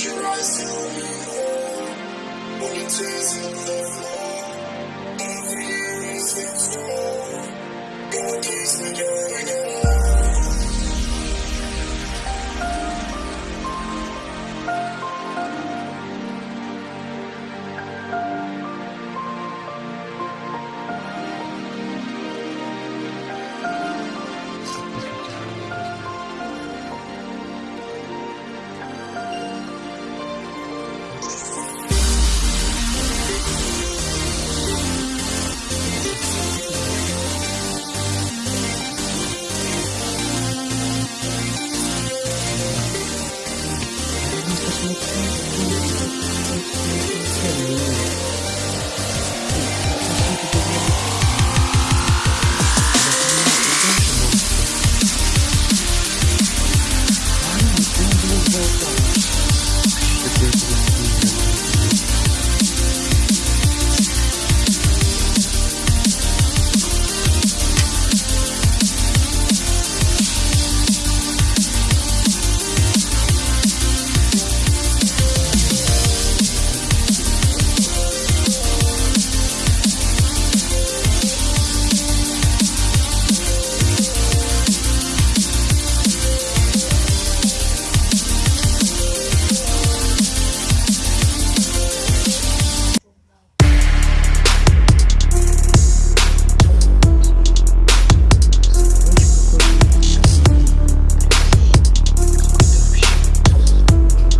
Would you rise me? The tears the floor, is in door.